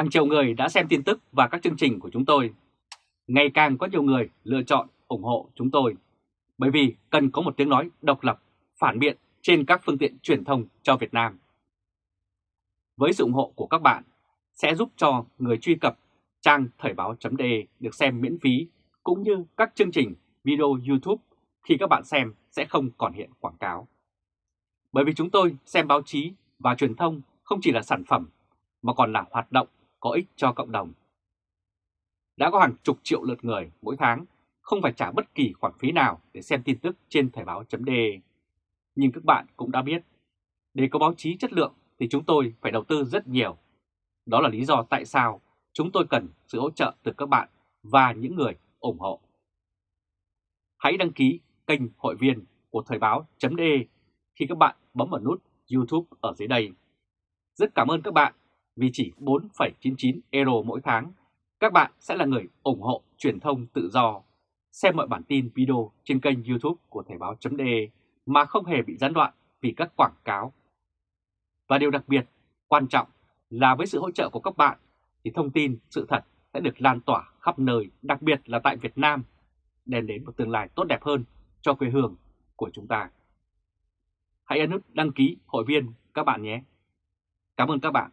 Hàng triệu người đã xem tin tức và các chương trình của chúng tôi. Ngày càng có nhiều người lựa chọn ủng hộ chúng tôi bởi vì cần có một tiếng nói độc lập, phản biện trên các phương tiện truyền thông cho Việt Nam. Với sự ủng hộ của các bạn sẽ giúp cho người truy cập trang thời báo.de được xem miễn phí cũng như các chương trình video YouTube khi các bạn xem sẽ không còn hiện quảng cáo. Bởi vì chúng tôi xem báo chí và truyền thông không chỉ là sản phẩm mà còn là hoạt động có ích cho cộng đồng. Đã có hàng chục triệu lượt người mỗi tháng không phải trả bất kỳ khoản phí nào để xem tin tức trên thời báo.de. Nhưng các bạn cũng đã biết, để có báo chí chất lượng thì chúng tôi phải đầu tư rất nhiều. Đó là lý do tại sao chúng tôi cần sự hỗ trợ từ các bạn và những người ủng hộ. Hãy đăng ký kênh hội viên của Thời báo.de khi các bạn bấm vào nút YouTube ở dưới đây. Rất cảm ơn các bạn vì chỉ 4,99 euro mỗi tháng, các bạn sẽ là người ủng hộ truyền thông tự do, xem mọi bản tin video trên kênh YouTube của Thời báo.de mà không hề bị gián đoạn vì các quảng cáo. Và điều đặc biệt, quan trọng là với sự hỗ trợ của các bạn thì thông tin, sự thật sẽ được lan tỏa khắp nơi, đặc biệt là tại Việt Nam, đem đến một tương lai tốt đẹp hơn cho quê hương của chúng ta. Hãy ấn nút đăng ký hội viên các bạn nhé. Cảm ơn các bạn